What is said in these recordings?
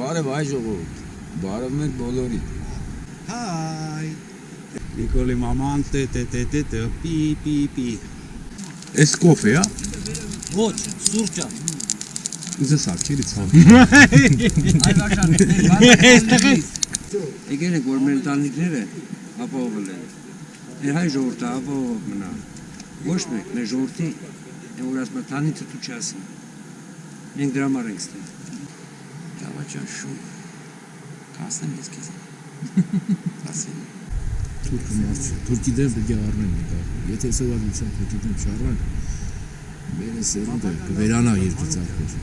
Բարև հայ ժողովուրդ։ Բարև մեր բոլորի։ Հայ։ Նիկոլի մաման տե տե տե տե տե պի պի պի։ Էս կոֆե է։ Ոչ, սուրճա։ Ուզը սարքերի ցավ։ Այվաշան։ Եկել եք որ մեր ընտանիքները ապահովել են։ Մեր հայ ժողովուրդը ապահով մնա։ Ոչ մեկ մեր ժողովրդի որ ասում տանիցը դու չասի։ Մենք դրա համար ենք ստեղ։ Լավաճան շուն։ Կասեմ ես քեզ։ Ասել։ Թուրքը մարդ Թուրքի դեմ պետք է առնեն դա։ Եթե սովորության թուրքի դեմ չառան, մերը սերունդը կվերանա երկու ծառքեր։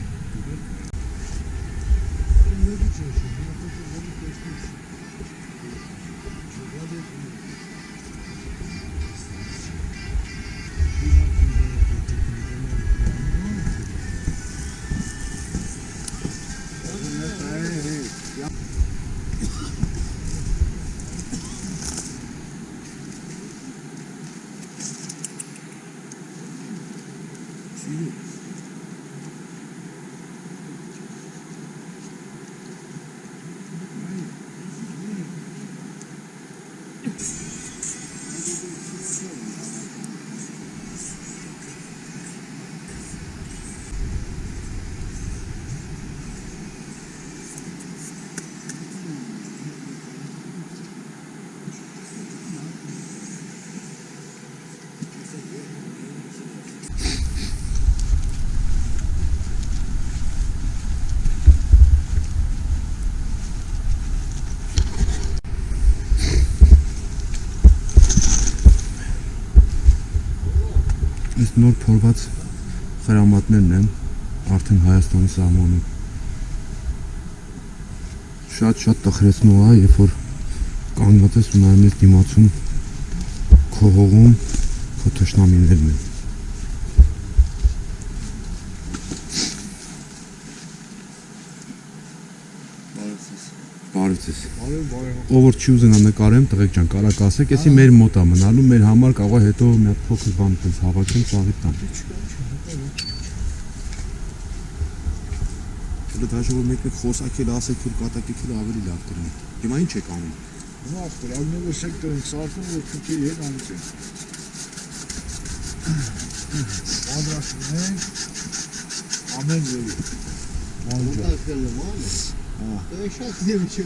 Այս նոր փորված խրամատներն են արդեն Հայաստանի սահմանում։ Շատ-շատ տխրեցնող է, երբ որ կանգնած ես ու նայում ես դիմացում քո հողում քո թշնամիներն են։ ասես։ Ով որ չի ուզենա նկարեմ, տղեկ ջան, կարակ ասեք, էսի մեր մոտ է մնալու, մեր համար կարող է հետո մի հատ փոքր բան տես հավաքեմ, ծաղի տամ։ Դուք հաշվով մեկը խոսակել ասեք, որ կատակիքին ավելի լավ դրեն։ Հիմա ի՞նչ եք անում։ Նախ դրանով էս եք դրան սարքում, որ քիչ է անցին։ Անդրաշնեք ամեն ձեւի։ Անդրաշնեք ամեն ձեւի ձևի։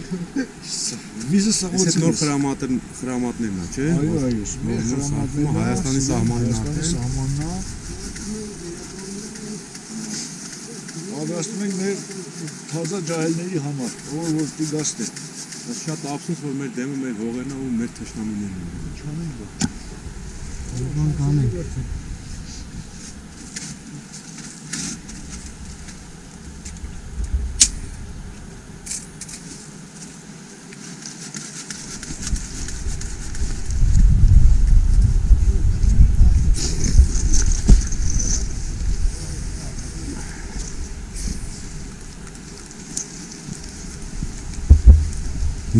Վիզը Այս սաղոց նոր խրամատն խրամատներն է, չէ։ Այո, այո, նոր սահմանը Հայաստանի սահմանին Հայաստանի արդեն։ սահմանն է։ Պատրաստում ենք մեր թազա ջահելների համար, ով որ տիգաստ է։ Բայց շատ ափսոս որ մեր դեմը մեր հողերն ու մեր թշնամիներն են։ Չանենք դա։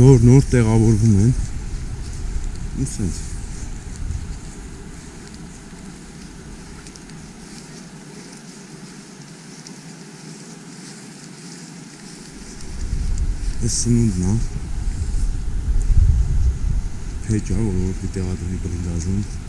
Նոր նոր տեղավորվում են։ Ու սենց։ Այս սնունդն է։ Փեջա, որ պիտի տեղադրվի բլինդաժում։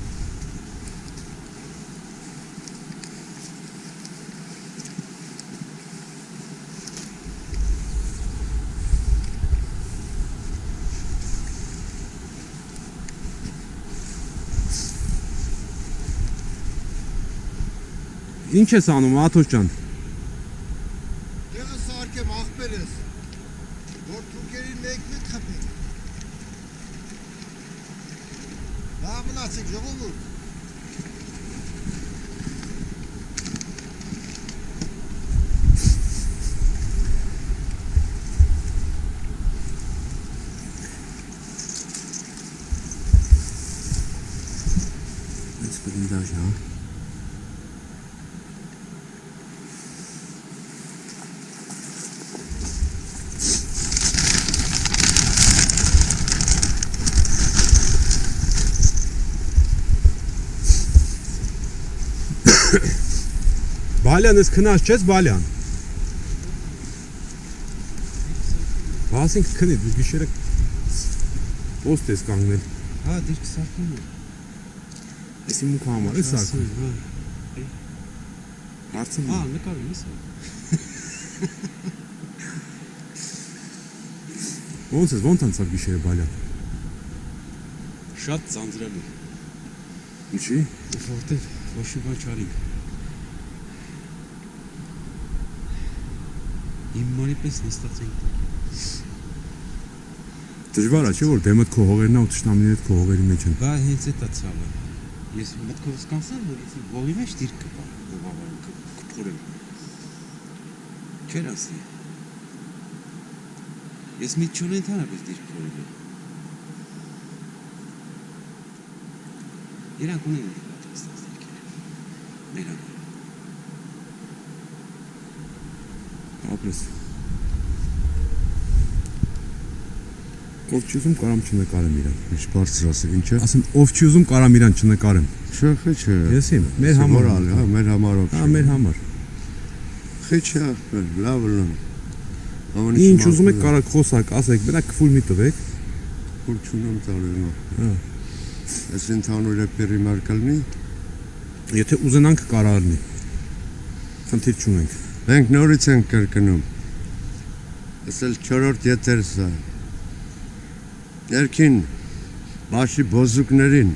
Ինչ ես անում, Աթոս ջան։ Դեղը սարկեմ աղբերս, որ թուրքերին մեկն է խփի։ Լավ մնացեք ժողովուրդ։ Այս բլինդաժն է։ Բալյան, ես քնած չես, Բալյան։ Բասին քնի դու գիշերը Ոստես կանգնել։ Հա, դիրք սարքում է։ Էսի մուք համար է սարքում։ Հա, Հարցը հա, նկարում ես։ ո՞նց է, ո՞նց անցավ գիշերը բալյան։ Շատ ծանծրալի։ Ինչի։ Որտեղ ոչ մի բան չարինք։ Իմ մարի պես նստած ենք։ Դժվար է չէ որ դեմդ քո հողերն ու ճշտամիներդ քո հողերի մեջ են։ Բա հենց էտա ցավը։ Ես մտքովս կանցան, որ ես ողի մեջ դիրք կպա, ողավարը կփորեմ։ Չեր ասի։ Ես մի չունեմ ընդհանրապես դիրք փորելու։ Իրանք ունեն պատրաստած դիրքեր։ Մերանք։ Ապրես։ Ով չի ուզում կարամ չնկարեմ իրան։ Ինչ բարձր ասել, ինչ է։ Ասեմ ով չի ուզում կարամ իրան չնկարեմ։ Չէ, խիչ է։ Ես իմ, մեր համար։ Մորալ, հա, մեր համար ով։ Հա, մեր համար։ Խիչ է, լավ լավ։ Ամեն Ինչ ուզում եք կարակ խոսակ, ասեք, բնակ քֆուլ մի տվեք։ Որ չունեմ տալու։ Հա։ Այս ընդհանուր է պերիմար կլնի։ Եթե ուզենանք կարա առնի։ Խնդիր չունենք։ Մենք նորից ենք կրկնում։ Ասել 4-րդ եթերս է։ Ներքին բաշի բոզուկներին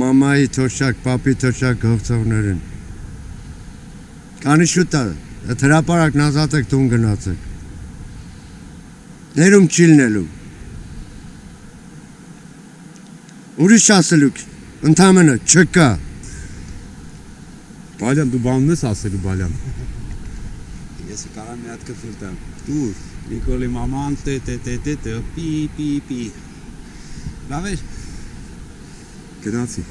մամայի թոշակ, papi թոշակ գողցողներին։ Կանի շուտ է, այդ հրապարակն ազատեք տուն գնացեք։ Ներում չի լինելու։ Ուրիշ ասելուք, ընդամենը չկա։ Բալյան դու բանն ես ասելու բալյան։ Ես կարամ մի հատ կֆիլ տամ։ Դուր։ Նիկոլի մաման տե տե տե տե տե պի պի պի։ Լավ է։ Գնացի։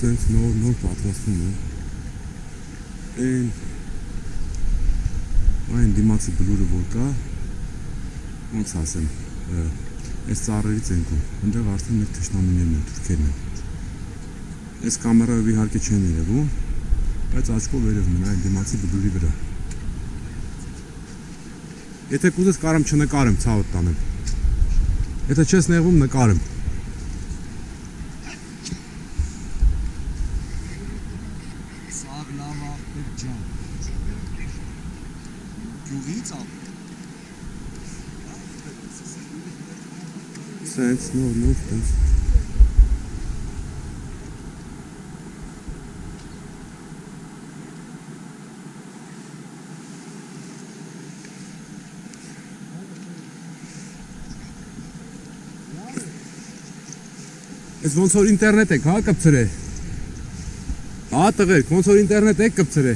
Սենց նոր նոր պատրաստում է։ Այն այն դիմացի բլուրը որ կա, ոնց ասեմ, այս ծառերից ենքում, այնտեղ արդեն մեր թշնամիներն են, թուրքերն են։ Այս կամերայով իհարկե չեն երևում, բայց աչքով երևում են այն դիմացի բլուրի վրա։ Եթե կուզես կարամ չնկարեմ, ցավդ տանեմ։ Եթե չես նեղվում նկարեմ։ Սաղ լավ աղբեր ջան։ Գյուղից ավ։ Սենց նոր նոր տես։ Ես ոնց որ ինտերնետ եք, հա, կպցրե։ Հա, տղերք, ոնց որ ինտերնետ եք կպցրե։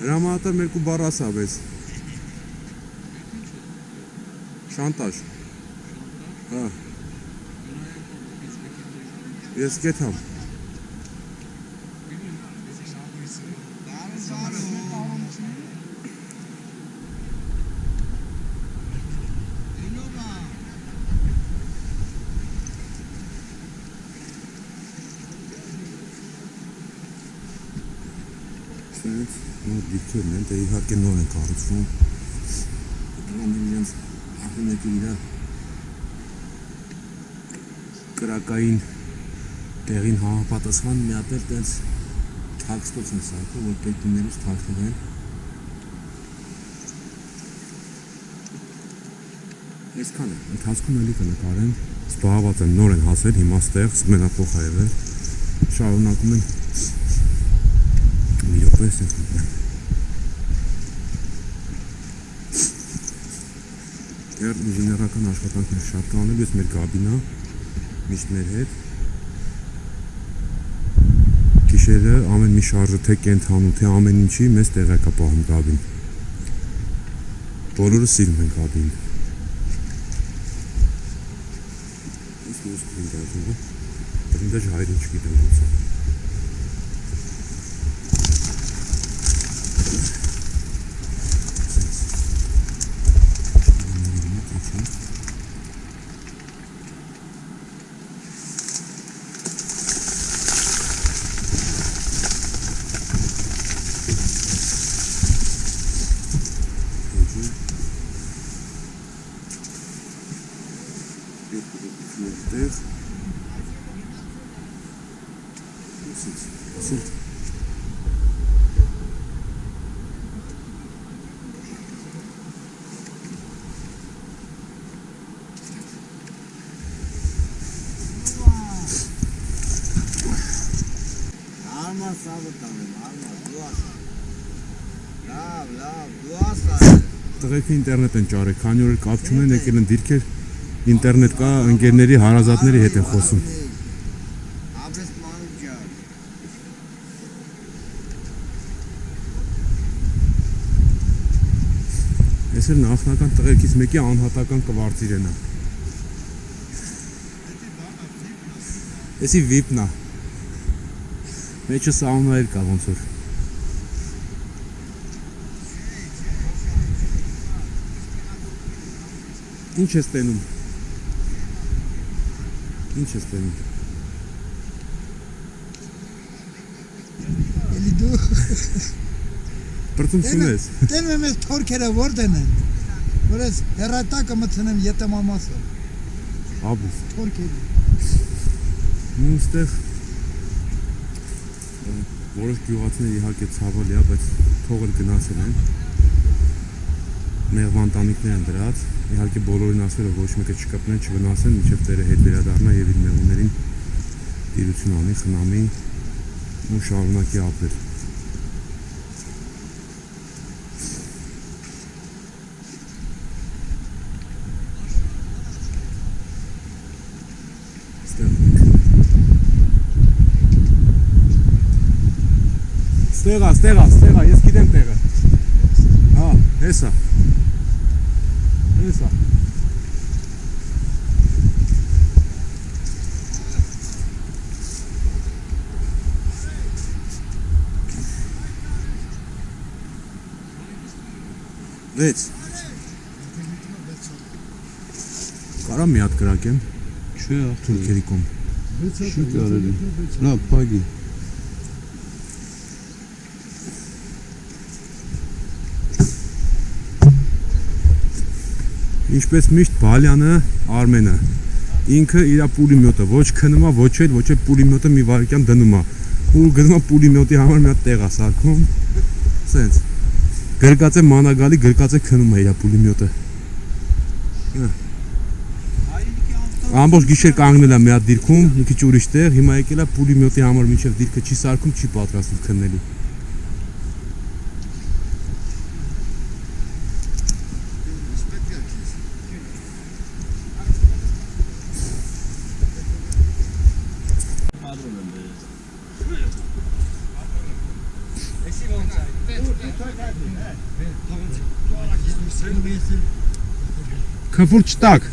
Հրամատը մերկու բառ ասա, բայց Շանտաժ։ Հա։ Ես գետամ։ Սենց նոր դիքերն են, դե իհարկե նոր են կառուցվում։ ահմեկի իրա կրակային տեղին համապատասխան մի հատ էլ տենց թաքստոց են սարքում, որ պետիներից թաքնվեն։ Այսքան է, ընթացքում էլի կնկարեն, զբաղված են, նոր են հասել, հիմա ստեղ մենափոխ ա եղել, շարունակում են մի րոպե սենց Դեռ ինժեներական աշխատանքներ շատ կանել, ես մեր գաբինա միշտ մեր հետ գիշերը ամեն մի շարժը թե կենթանու թե ամեն ինչի մեզ տեղակ է պահում գաբին բոլորը սիրում են գաբին Ես մյուս բրինդաժը բրինդաժ հայրը չգիտեմ ոնց է Սենց։ սավը տանեմ, արմա, դու ասա։ Լավ, լավ, դու ասա։ Տղեկը ինտերնետ են ճարել, քանի որ կապ չունեն եկել են դիրքեր ինտերնետ կա, ընկերների հարազատների հետ են խոսում։ Ես էլ նախնական տղեկից մեկի անհատական կվարձիրեն է։ Էսի վիպնա։ Մեջը սաունա էլ կա ոնց որ։ Ինչ ես տենում։ Ինչ ես տենում։ Էլի դու Բրտում ես։ եմ ես թորքերը որտեն են։ Որ ես հերատակը մտցնեմ ետեմամասը։ Աբուս։ Թորքերը։ Ու ստեղ որոշ գյուղացիներ իհարկե ցավալի է, բայց թողել գնացել են։ Մեղվան տանիքներ են դրած։ Իհարկե բոլորին ասել է ոչ մեկը չկպնեն, չվնասեն, մինչև տերը հետ վերադառնա եւ իր մեղուներին տիրություն անի, խնամի ու շարունակի ապրել։ Ստեղ Ստեղա, ստեղա, ստեղա, ես գիտեմ տեղը։ Հա, հեսա։ Հեսա։ Վեց։ Կարա մի հատ կրակեմ։ Չէ, Թուրքերի կողմ։ չի կարելի։ Լավ, փագի։ Ինչպես միշտ Բալյանը, Արմենը ինքը իր պուլիմյոտը ոչ քնում է, ոչ էլ, ոչ էլ պուլիմյոտը մի վարքյան դնում է։ Ու գնում է պուլիմյոտի համար մի հատ տեղ է սարքում։ Սենց։ Գրկած է մանագալի, գրկած է քնում է իր պուլիմյոտը։ Ամբողջ գիշեր կանգնել է մի հատ դիրքում, մի քիչ ուրիշ տեղ, հիմա եկել է պուլիմյոտի համար մինչև դիրքը չի սարքում, չի պատրաստվում քննելու։ Քֆուր չտակ։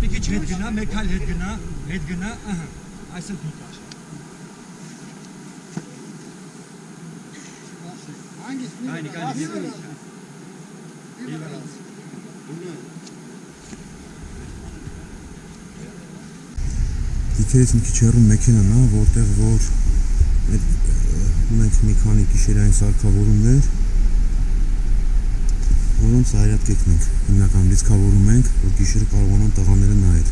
Մի քիչ հետ գնա, մեկ այլ հետ գնա, հետ գնա, ահա, այսօր դու կար։ Այնի կանի Դիքերից մի քիչ հեռու մեքենան է, որտեղ որ այդ ունենք մի քանի գիշերային սարքավորումներ, որոնց արյատ կեքնենք։ Հիմնականում լիցքավորում ենք, որ գիշերը կարողանան տղաները նայել։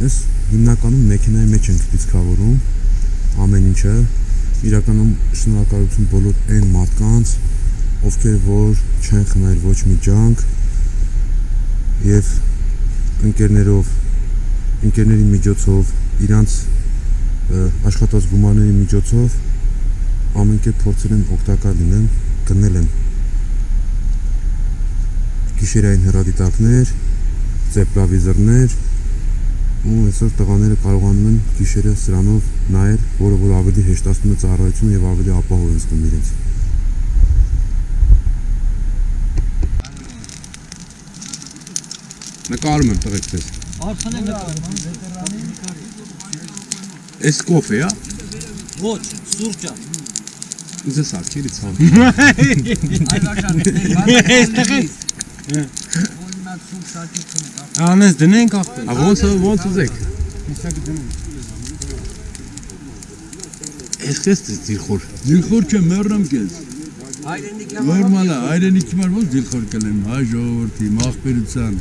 Ես հիմնականում մեքենայի մեջ ենք լիցքավորում ամեն ինչը։ Իրականում շնորհակալություն բոլոր այն մարդկանց, ովքեր որ չեն խնայել ոչ մի ջանք եւ ընկերներով ընկերների միջոցով իրանց աշխատած գումարների միջոցով ամեն կերպ փորձել են օգտակար լինեն, գնել են գիշերային հեռադիտակներ, ծեպլավիզորներ ու այսօր տղաները կարողանում են գիշերը սրանով նայել, որը որ ավելի հեշտացնում է ծառայությունը եւ ավելի ապահով են զգում իրենց։ Նկարում եմ տղեկ ձեզ։ Արխանը նկարում։ Էս կոֆե է, Ոչ, սուրճա։ ուզես արքերի ցավ։ Այլ աշան։ Այստեղ է։ Անես դնենք ախտը։ Ա ոնց ոնց ուզեք։ Էս քեզ դիխոր։ Դիլխոր չէ, մեռնեմ Հայրենիքի Նորմալ է, հայրենիքի մար ոնց դիլխոր կլեմ, հայ ժողովրդի, մախբերության,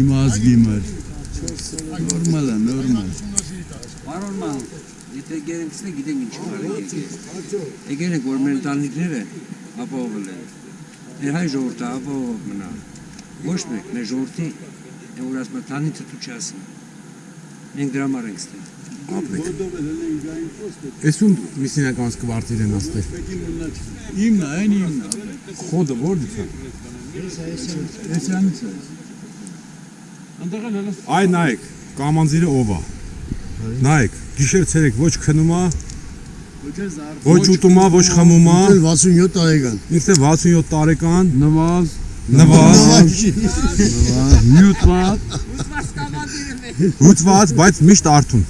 իմ ազգի մար։ Նորմալ է, նորմալ։ եթե գերենքսն է գիտենք ինչ արել։ Եկել ենք որ մեր ընտանիքները ապահովել են։ Մեր հայ ժողովուրդը ապահով մնա։ Ոչ մեկ մեր ժողովրդի է որ ասում տանիցը դու չասի։ Մենք դրա համար ենք ստեղ։ ապրեք։ Էսում միսինականս կվարտիր են աստեղ։ Իմն է, այն իմն է։ Խոդը որից է։ Էսյանից է։ Անդեղել հələ Այ նայեք, կամանձիրը ով է։ Նայեք, գիշեր ցերեկ ոչ քնում է, ոչ ուտում է, ոչ խմում է։ 67 տարեկան։ Ինքն է 67 տարեկան, նվազ, նվազ, նյուտված, հուծված, բայց միշտ արթուն։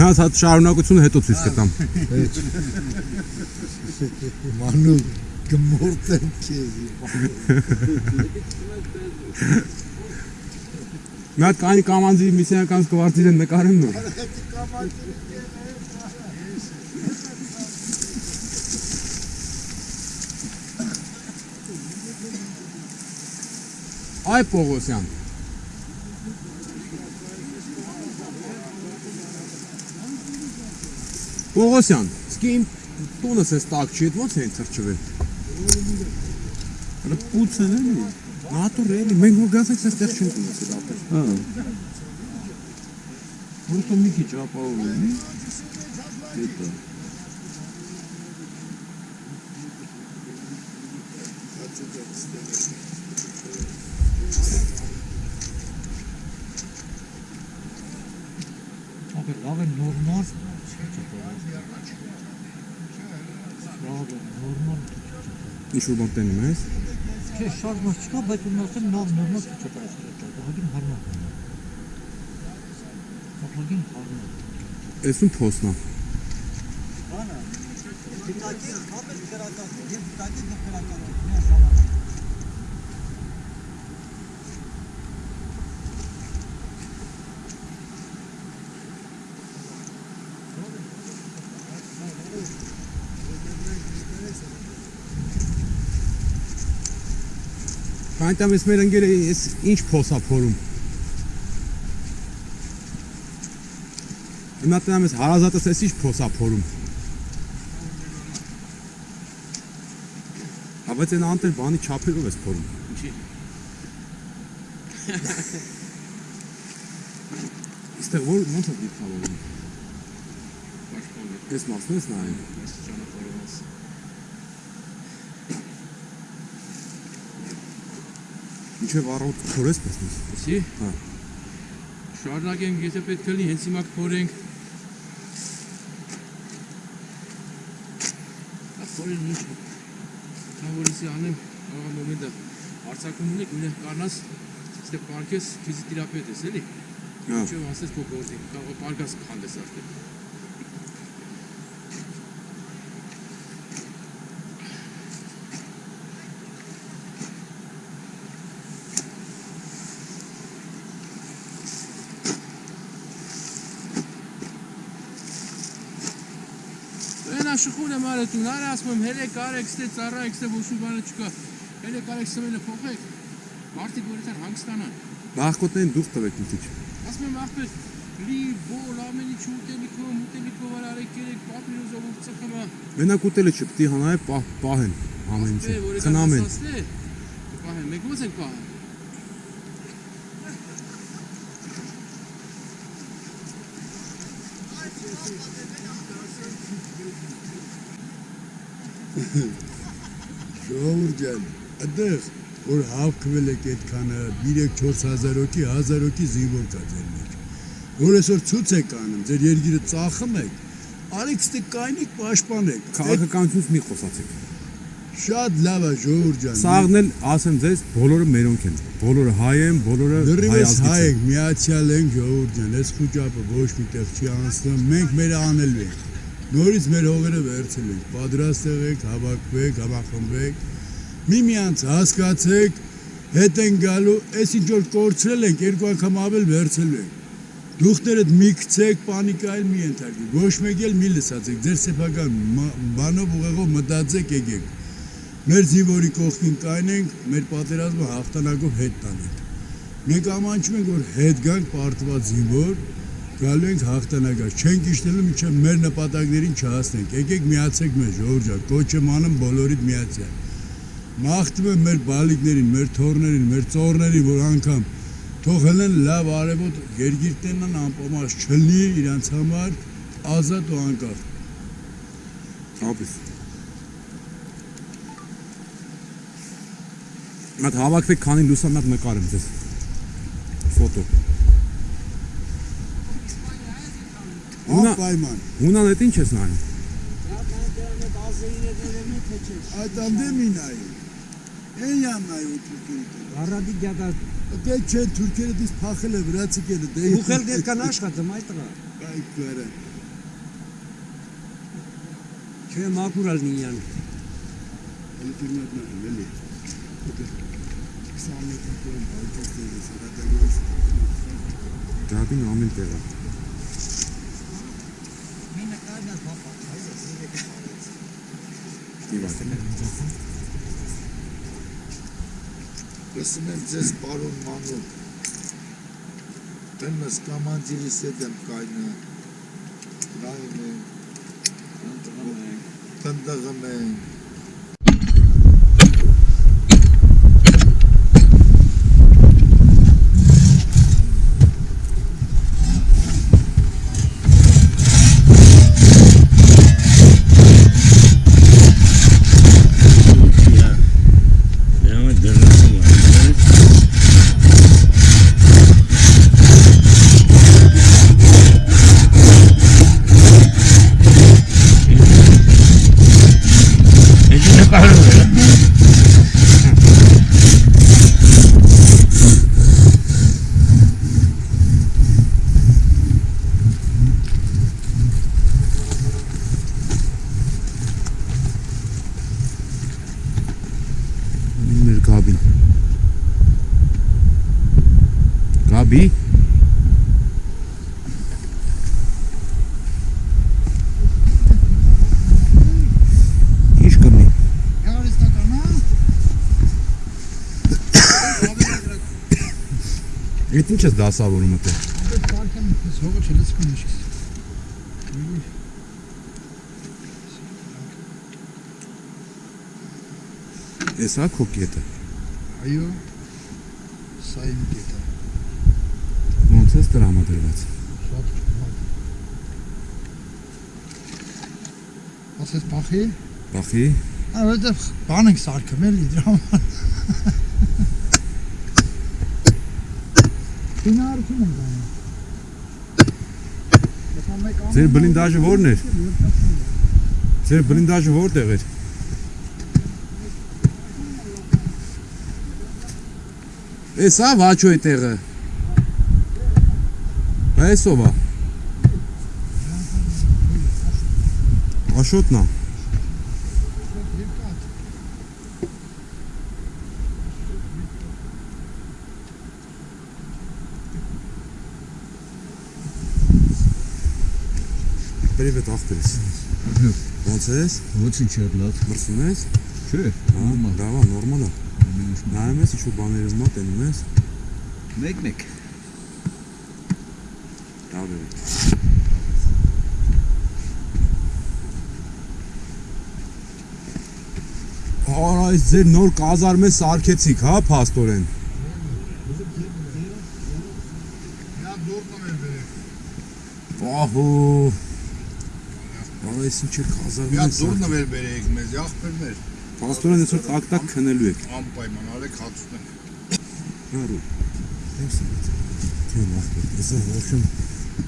հատ հատ շարունակությունը հետո ցույց կտամ։ Մանու գմորտեմ քեզ։ Մի հատ կանի կամանձի միսիոնականս կվարտիր են նկարեն նոր։ Այ Պողոսյան։ Պողոսյան, սկի իմ տունս էս տակ չի, այդ ո՞նց են թրջվել։ հələ պուց են էլի։ Նատուր էլի, մենք որ գացեք այստեղ չենք ունեցել ապեր։ Հա։ Որտո մի քիչ ապահովելի։ Հետո։ Ապա լավ է նորմալ։ Լավ է նորմալ։ Ինչ-որ բան տենում ես։ Չէ, շարժ չկա, բայց ունասեմ նավ նորմալ չի չկայացել դա։ Հագին հարմար։ Հագին հարմար։ Էսում փոսնա։ Դիտակի կապել քրական, եւ դիտակի քրական։ Մի Կանտամ ես մեր ընկերը էս ինչ փոսա փորում։ Հիմա ես հարազատս էս ինչ փոսա փորում։ Բայց այն անտեր բանի չափերով ես փորում։ Ինչի։ Իստեղ որ ոնց է է։ Ես մասն ես նայում։ Ես ճանապարհորս։ Ինչև առավոտ փորես տեսնես։ Էսի։ Հա։ Շարունակենք, եթե պետք է լինի, հենց հիմա կփորենք։ Ախորին ինչ։ Թավորիսի անեմ, աղա մոմենտը հարցակում ունեք, ունեն կանաս, ստե պարկես ֆիզիոթերապետ ես, էլի։ Հա։ Ինչու ասես քո գործի, կարող պարկաս քանդես արդեն։ Այն աշխուհն եմ արել տուն, արա ասում եմ, հելեք արեք, ստե ծառայեք, ստե ոչ մի բանը չկա։ Հելեք արեք, սմենը փոխեք։ Մարդիկ որ այդտեղ հանգստանան։ Բախկոտեն դուխ տվեք մի քիչ։ Ասում եմ ախպեր, լի բոլ ամեն ինչ ուտելիքով, ուտելիքով արարեք, երեք պապիրոզով ու ծխմա։ Մենակ ուտելը չպետք է հանայ պահ պահեն ամեն ինչը։ Խնամեն։ Պահեն, մենք ո՞նց ենք պահեն։ Ժողովուրդ ջան, այդտեղ որ հավքվել եք այդքանը 3-4000 հոգի, 1000 հոգի զինվոր կա ձեր մեջ։ Որ այսօր ցույց եք անում, ձեր երկիրը ծախում եք, արեք ստե կայնիկ պաշտպանեք։ Քաղաքականությունից մի խոսացեք։ Շատ լավ է ժողովուրդ ջան։ Սաղն էլ ասեմ ձեզ, բոլորը մերոնք են։ Բոլորը հայ են, բոլորը Դրիվես հայ հայ են։ եք, միացյալ ենք ժողովուրդ ջան, այս խոճապը ոչ միտեղ չի անցնում, մենք մեր անելու ենք։ Նորից մեր հողերը վերցել ենք, պատրաստ եղեք, հավաքվեք, համախմբեք, միմյանց հասկացեք, հետ են գալու, այս ինչ որ կորցրել ենք, երկու անգամ ավել վերցելու ենք։ Դուխներդ մի գցեք, պանիկայել մի ենթարկեք, ոչ մեկ էլ մի լսացեք, ձեր սեփական բանով ուղեղով մտածեք եկեք։ Մեր զինվորի կողքին կայնենք, մեր պատերազմը հաղթանակով հետ տանենք։ Մենք ամանչում ենք, որ հետ գանք պարտված զինվոր, գալու ենք հաղթանակած։ Չենք իշտելու մինչև մեր նպատակներին չհասնենք։ Եկեք միացեք մեզ, ժողովուրդ ջան, կոչ եմ անում բոլորիդ միացյալ։ Մաղթում եմ մեր բալիկներին, մեր թորներին, մեր ծորներին, որ անգամ թողել են լավ արևոտ երգիր տենան անպամած չլի իրանց համար ազատ ու անկախ Ապիս։ Մատ հավաքվեք քանի լուսամատ նկարեմ ձեզ։ Ֆոտո։ Ունա անպայման ունան այդ ինչ ես նայում։ այդ անդեմին այ են յանայ ու թուրքերը Առադի գյադա դե չէ թուրքերը դից փախել է վրացիկերը դե ուխել դերկան աշխատում այդ տղա։ այ կերը Չէ մակուրալ նիյան։ ինտերնետն էլի Դաբին ամեն տեղը։ Լսում եմ ձեզ պարոն Մանու։ Տենս կամանդիրիս հետ եմ կայնը։ Նայում եմ։ Տնտղում եմ։ Մեր Գաբին։ Գաբի։ Ինչ կմնի։ Գարիստականա Այդ ինչ ես դասավորում ըտե։ Այդ պարքեմ զողը չլիցքում ինչիս։ Ես հա քո կետը։ Այո։ Սա իմ կետը։ Ոնց ես տրամադրված։ Շատ ճիշտ։ Ասես բախի։ Բախի։ Այո, դա բան ենք սարքում էլի դրա համար։ Ինարքում ենք անում։ Ձեր բլինդաժը ո՞րն էր։ Ձեր բլինդաժը որտեղ էր։ Էսա վաչո է տեղը։ Այսով է։ Աշոտն Երևի դա ավտես։ Ոնց ես։ Ոչինչ չէ, լավ։ Մրսում ես։ Չէ, հա, նորմալ։ Դա նորմալ է։ Նայում ես ինչ-որ բաները մա տենում ես։ Մեկ-մեկ։ Լավ է։ Արա, այս ձեր նոր կազարմը սարքեցիք, հա, փաստորեն։ Ահա Բալա, ես ինչ եք հազար մի դուրն վեր բերեիք մեզ, ախպերներ։ Պաստորեն այսօր տակ-տակ քնելու եք։ Անպայման արեք հացուտենք։ Հառու։ Դեմսից։ Թե նախ, ես ոչմ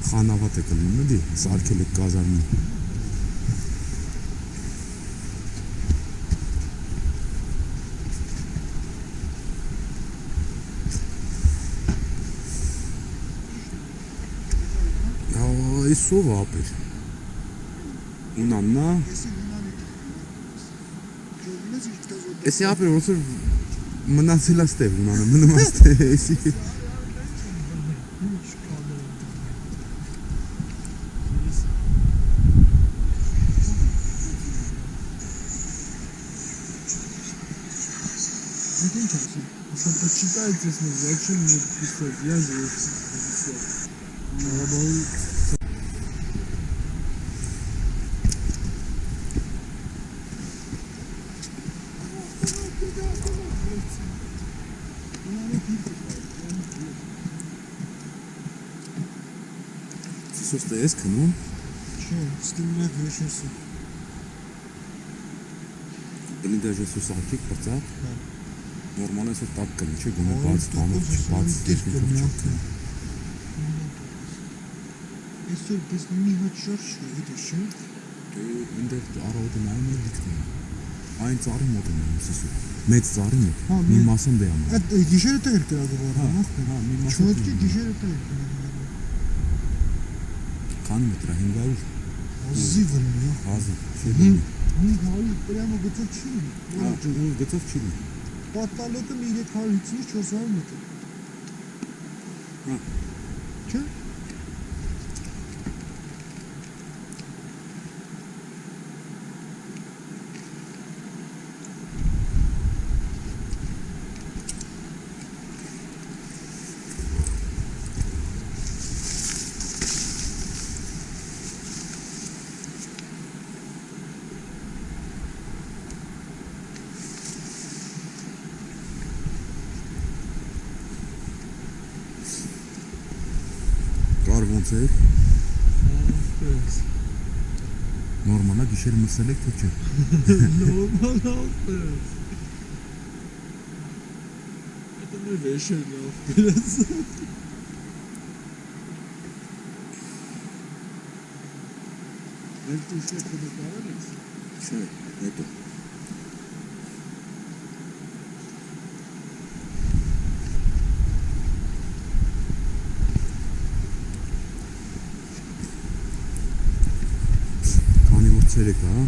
խանավատ եք լինում էլի, սարքել եք կազարմին։ Այս ով ապեր։ Ունաննա։ Էսի ապեր ոնց որ մնացել է ստեղ ունանը, մնում է ստեղ էսի։ Ինչ ասում։ Что почитайте, зачем мне писать? Я же Работаю. Ես քնում, Չէ, ստիմնակ վեշեսը։ բլինդաժը սուս արկիկ բրծակ։ Հա։ Նորմալ էս տակ կնի, չէ, գոնե բաց տակով չբաց կնի, չկնի։ Այսօր պես մի հատ գիտես չէ։ Դե այնտեղ առավոտը նայում եմ լիքտին։ Այն ծառի մոտ եմ սիսու։ Մեծ ծառի մոտ։ Հա, Մի մասում դե անում։ Այդ գիշերը տեղ Հա, նախ։ հա, մի մասում։ Չոտքի գիշերը տեղ անում է դրա 500 ազիվն է ազի չի 500 պրեմո գծով չի նա հա, ջուրով գծով չի պատալոտը 350-400 մետր հա չէ olsaydık normala düşer mısırlık kökü. Normal oldu. Adamı verişen ya biraz. Wenn du schlecht bist, war er nichts. Schön, nicht. Ցերեկ է, հա։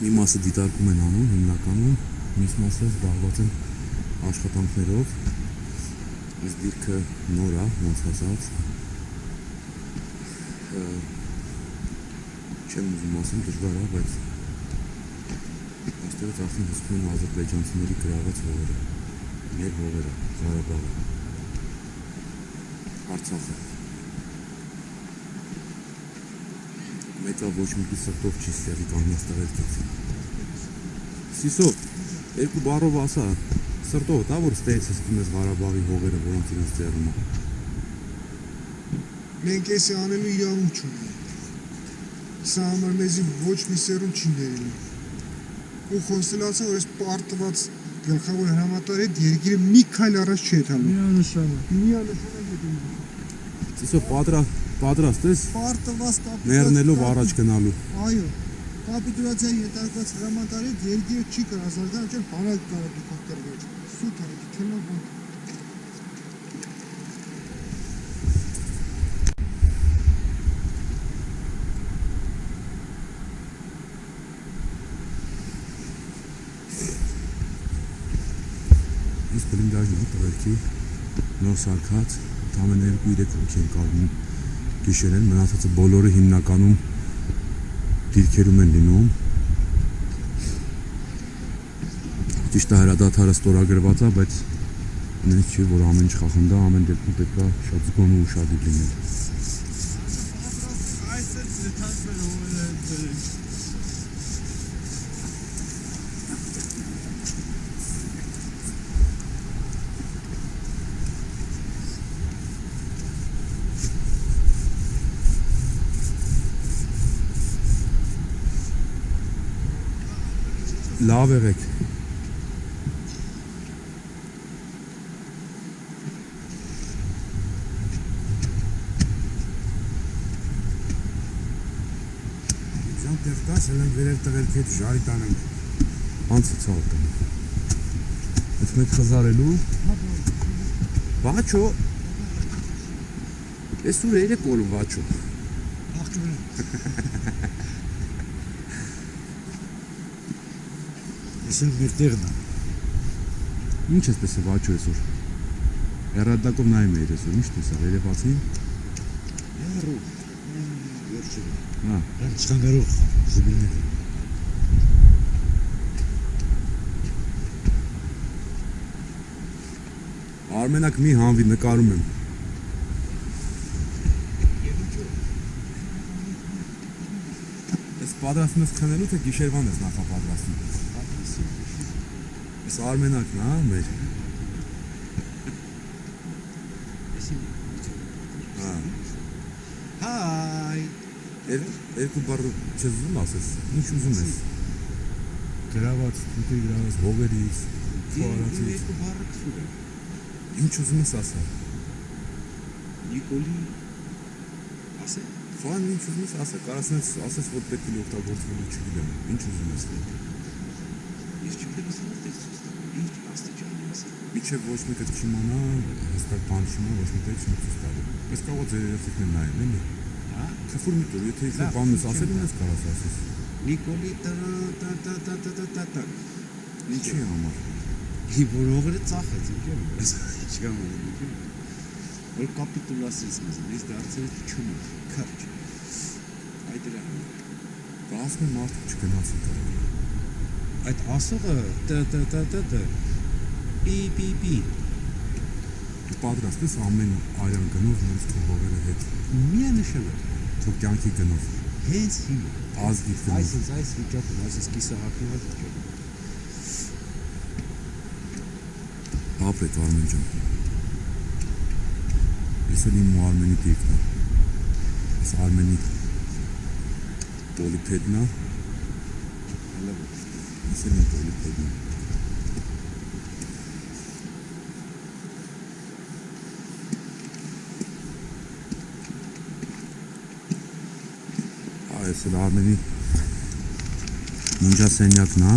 Մի մասը դիտարկում են անում հիմնականում, մյուս մասը զբաղված են աշխատանքներով։ Այս դիրքը նոր է, ոնց ասած։ Չեմ ուզում ասեմ դժվար է, բայց այստեղից արդեն հսկում են ադրբեջանցիների գրաված հողերը։ Մեր հողերը, Ղարաբաղը։ Արցախը։ Մեկը ոչ մեկի սրտով չի ստեղի կանգնած տղերքից։ Սիսով, երկու բառով ասա, սրտով դա որ ստեղից հսկում ես Ղարաբաղի հողերը, որոնց իրենց ձեռում է։ Մենք էսի անելու իրավունք չունենք։ Սա համար մեզի ոչ մի սերուն չի ներելու։ Ու խոսելացա որ այս պարտված գլխավոր հրամանատար հետ երկիրը մի քայլ առաջ չի եթանում։ Միանշանակ։ Միանշանակ հետո։ Սիսով պատրաստ պատրաստ ես Պարտված կապիտուլյացիա։ մեռնելով առաջ գնալու։ Այո։ Կապիտուլյացիայի յետարկված հրամանատարի երկիրը չի կարող զարգանալ, չէ՞ բանակ կարող դուք կրվեց։ Սուտ է, քելո բան։ Այս բլինդաժն է տղերքի նոր սարքած, ամեն 2-3 հոգի են կազմում գիշերեն, մնացածը բոլորը հիմնականում դիրքերում են լինում։ Ճիշտ է հրադադարը ստորագրված է, բայց նույնիսկ չի որ ամեն ինչ խախնդա, ամեն դեպքում պետք է շատ զգոն ու ուշադիր լինել։ Լավ եղեք։ Ժամ տեղ տաս, հենց վերել տղերքի հետ ժարի տանենք։ Անցը ցավ տան։ Այս մեկ խզարելու։ Բաչո։ Ես ուր երեք կոլում բաչո։ Այսօր մեր տեղն է։ Ինչ ես տեսել բաչո այսօր։ Հերադակով նայում էի այսօր, ինչ տեսա, երևացին։ Երու։ Վերջը։ Հա։ չխանգարող զիբիլներ։ Արմենակ մի հանվի նկարում եմ։ Ես պատրաստում ես քնելու թե գիշերվան ես նախապատրաստում։ Ես Արմենակն հա մեր։ Հայ։ Եր երկու բառ չես ուզում ասես։ Ինչ ուզում ես։ գրաված, թութի գրաված Հողերից, փոարացից, Երկու բառը քսուր է։ ինչ ուզում ես ասա։ Նիկոլի ասե Ֆան ինչ ուզում ես ասա, կարասնես ասես որ պետք է օգտագործվելու չգիտեմ։ Ինչ ուզում ես։ ես չգիտեմ աստիճան է Միչև ոչ մեկը չիմանա, հստակ բան չիմանա, ոչ մեկը չի ցույց տալու։ Ես կարող ձեր երեխեքն նայեն, էլի։ Հա։ Քֆուր մի տուր, եթե իշխե բանն ես չեմ ասել, լավ։ ես կարաս ասես։ Նիկոլի տա տա տա տա տա տա տա տա։ Ինչի համար։ Ի որողը ծախեց, ինչու՞։ Չկամ ինքն։ Որ կապիտուլացրեց մեզ, ես դարձել չունի, քարջ։ Այդ դրա Բասմը մարդը չգնացի կա։ այդ ասողը տ տ տ տ տ պի պի պի Դու պատրաստ ես ամեն արյան գնով նույնիսկ քո հողերը հետ։ միանշան է Քո կյանքի գնով, հենց հիմա ազգի գնով։ այս այս վիճակում այս կիսա հակնված վիճակում Ապրեք Արմեն ջան։ Ես էլ իմ Արմենի տիկն եմ։ Ես Արմենի պոլիպեդն է։ Հələ ես էլ իմ Այս էլ Արմենի ննջասենյակն է։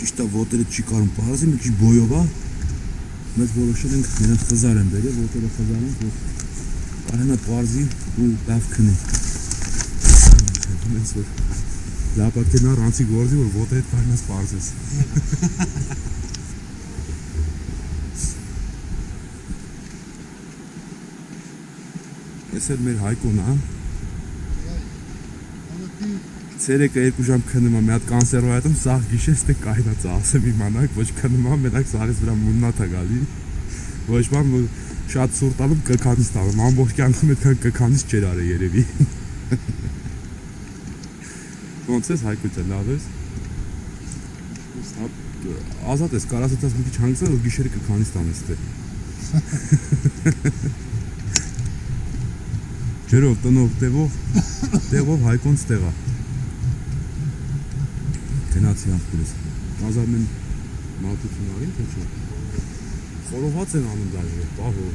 ճիշտ է ոտերը չի կարում պարզի մի քիչ բոյով է մեզ որոշել ենք նրանց խզար են բերել ոտերը խզարում որ կարենա պարզի ու լավ քնի մենք որ լավ է կենա ռանցի գործի որ ոտը հետ կարնաս պարզես Ես էլ մեր հայկոն հա Ցերեկը երկու ժամ քնում եմ, մի հատ կանսերվայատում սաղ գիշես թե կայնած ասեմ իմանաք, ոչ քնում եմ, մենակ սաղից վրա մուննատ է գալի։ Ոչ բան որ շատ սուրտ անում կքանից տալում, ամբողջ կյանքում այդքան կքանից չեր արել երևի։ Ոնց ես հայկույցը լավ ես։ Ազատ ես, կարաս այդպես մի քիչ հանգստանալ, որ գիշերը կքանից տանես դե ջրով տնով տեղով տեղով հայկոնց տեղա գնացի ամբուրես ազար մեն մատություն արին թե չէ խորոված են անում դաժե պահո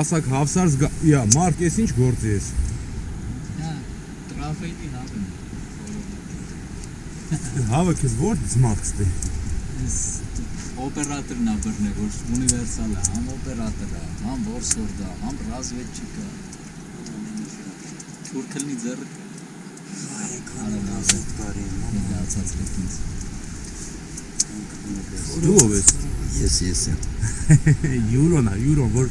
ասակ հավսար իա մարդ ես ինչ գործի ես հա տրաֆիկի հավը հավը քեզ ո՞ր ձմախստի ես օպերատորն է բռնել, որ ունիվերսալ է, համ օպերատոր է, համ որսորդ է, համ ռազմավետչիկա։ Թուրքլնի ձեռը Դու ով ես։ Ես ես եմ։ Յուրոն է, յուրոն, որ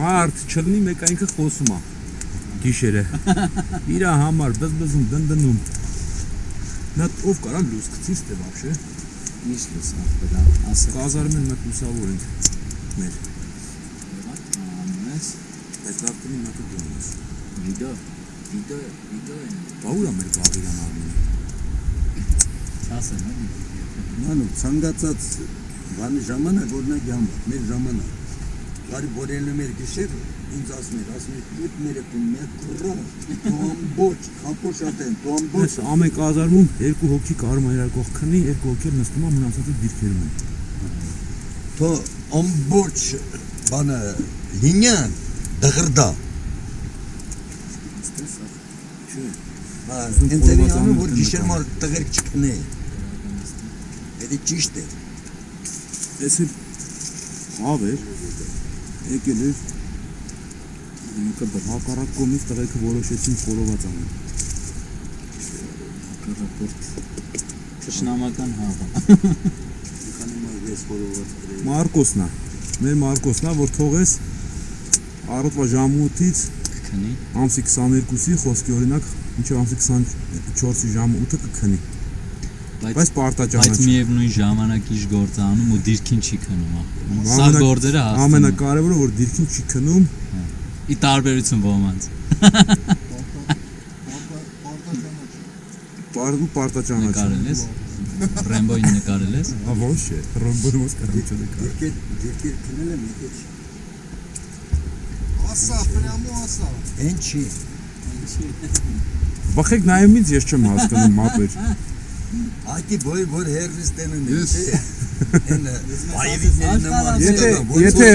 մարդ չլնի մեկ այնքը խոսում է գիշերը։ Իրա համար բզբզում դնդնում։ Նա ով կարա լույս գցի ստե դե, բաբշե միշտ էս ապտա ասա կազարմեն մենք լուսավոր ենք մեր անունես բայց լավ կլինի մոտ դունես վիդո վիդո վիդո են բաուրա մեր բավիրան արմենի չասեն մանու ցանկացած բանի ժամանակ օրինակ համ մեր ժամանակ բարի բորելը մեր գիշերը ինձ ասներ, ասներ, ուտ ներեք ու մեկ ռով, տոմբոչ, կապոշատ են, տոմբոչ։ Այս ամեկ ազարմում երկու հոգի կարում այրարկող քնի, երկու հոգի նստում ամ մնացածը դիրքերում են։ Թո ամբոչ բանը լինյան դղրդա։ Ինտերիանում որ գիշերմար տղերք չկնե։ Էդի ճիշտ է։ Ես հավ էր, եկել էր, ինքը հակառակ կողմից տղեկը որոշեցին խորոված անել։ Հակառակորդ Թշնամական հավը։ Քանի ես խորոված գրել։ Մարկոսն է, մեր Մարկոսն է, որ թողես առօրվա ժամը 8-ից Քնի։ ամսի 22-ի խոսքի օրինակ մինչև ամսի 24-ի ժամը 8-ը կքնի։ Բայց պարտաճանաչ։ բայց միևնույն ժամանակ իշ գործ անում ու դիրքին չի քնում, հա։ Սա գործերը հասցնում։ են։ Ամենակարևորը որ դիրքին չի քնում, ի տարբերություն ոմանց։ Պարտա պարտա ճանաչում։ Նկարել ես։ Ռեմբոյին նկարել ես։ Հա ոչ է, Ռեմբոյը ոչ կարամ չի նկարել։ Երկեր երկեր քնել եմ, եկե չի։ Ասա, պրամո ասա։ Էն չի։ Էն չի։ Բախեք նայումից ես չեմ հասկանում մապեր։ Այդի բոյ որ հերրիս տենն է։ Ես Եթե եթե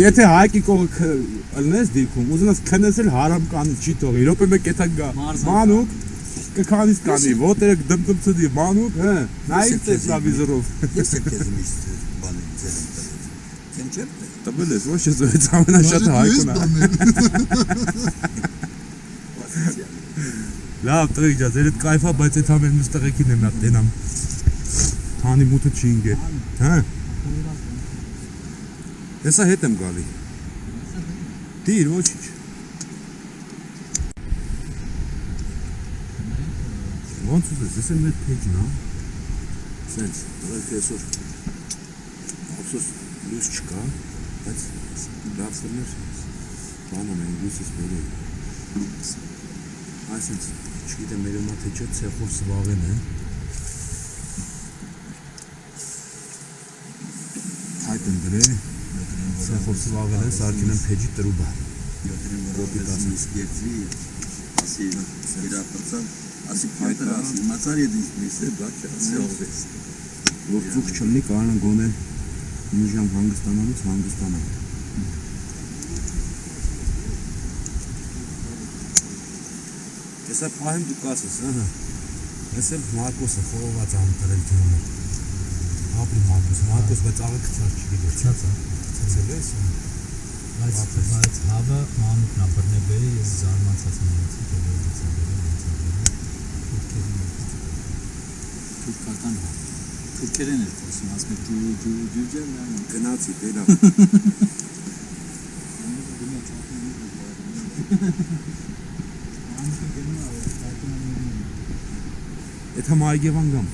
եթե հայկի կողը ըլնես դիքում, ուզենաս քնեցել հարամ կանի չի թողի։ Րոպե մեկ էթա գա։ Մանուկ կքանից կանի, ոտերը դմդմցդի, մանուկ, հա։ Նայից է սավիզորով։ Ես եմ քեզ միշտ բանը ձեր եմ տվել։ Քեն չեմ տվել։ ես, ոչ ես զոհեց ամենաշատը հայկուն է։ Լավ, տղեկ ջա, ձեր հետ կայֆա, բայց այդ ամեն մյուս տղեկին եմ նա տենամ։ Քանի մութը չի ինգե։ Հա։ Հեսա հետ եմ գալի։ Դիր, ոչինչ։ Ոնց ուզես, ես եմ այդ փեջն, հա։ Սենց, տղեկ այսօր ափսոս լույս չկա, բայց լավ սրներ բանում են լույսից բերել։ Այսինքն, չգիտեմ մեր մա թե չէ ցեխով սվաղեն է։ Հայտ են դրե, ցեխով սվաղեն է, սարքին են փեջի տրուբա։ Ռոբի տասնից երկրի ասի իրապրծան ասի փայտր ասի մացար եդինք միսը բաք ասի ովես Որ ծուխ չլնի կարան գոնե մի ժամ հանգստանալուց հանգստանալ։ Հեսա պահեմ դու կասես, ահա։ Ես էլ Մարկոսը խորոված ամ տրել դումը։ Ապրի Մարկոս, Մարկոս բայց աղը կցած չգիտես։ Ցած է։ Ցածել ես։ Բայց բայց հավը մանուկն է բռնեբերի ես զարմացած եմ է դերից է Թուրքական հա։ Թուրքերեն էր խոսում, ասում է դու դու դու ջան Գնացի դերա։ Այդ համ այգևան գամ։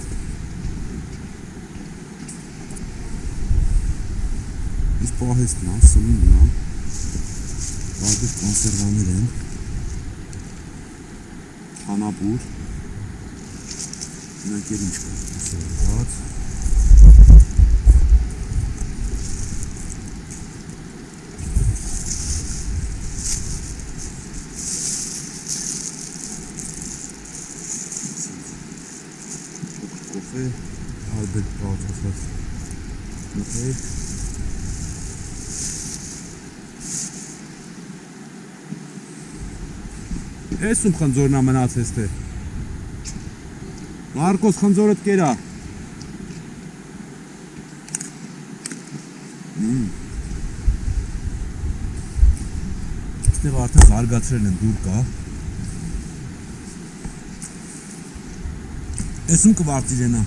Իս պահեսն է, սնունդն է։ Բաղդուր կոնսերվաներ են։ Հանապուր։ Նակեր ինչ կա, կոնսերված։ կոֆե, արբետ բացասած մտեք։ Ես ում խնձորն է մնացես թե։ Մարկոս խնձորդ կերա։ Ստեղ արդեն զարգացրել են դուր կա։ Էսում կվարտիժենա։